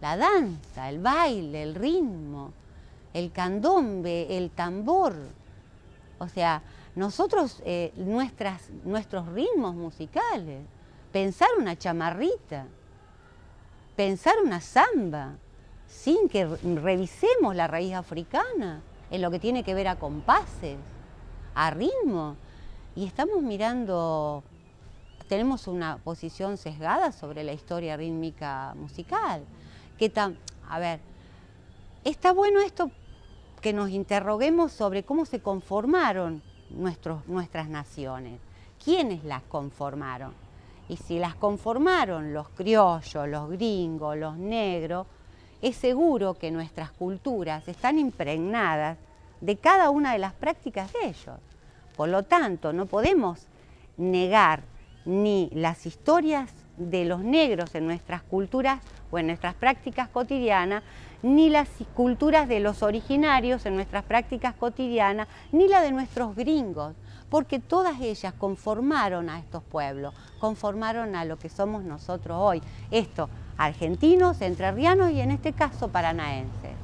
la danza, el baile, el ritmo, el candombe, el tambor. O sea, nosotros, eh, nuestras, nuestros ritmos musicales, pensar una chamarrita, pensar una samba, sin que revisemos la raíz africana en lo que tiene que ver a compases, a ritmo. Y estamos mirando, tenemos una posición sesgada sobre la historia rítmica musical. Que a ver, está bueno esto que nos interroguemos sobre cómo se conformaron nuestros, nuestras naciones, quiénes las conformaron. Y si las conformaron los criollos, los gringos, los negros, es seguro que nuestras culturas están impregnadas de cada una de las prácticas de ellos. Por lo tanto, no podemos negar ni las historias de los negros en nuestras culturas o en nuestras prácticas cotidianas, ni las culturas de los originarios en nuestras prácticas cotidianas, ni la de nuestros gringos, porque todas ellas conformaron a estos pueblos, conformaron a lo que somos nosotros hoy. Esto, argentinos, entrerrianos y en este caso paranaenses.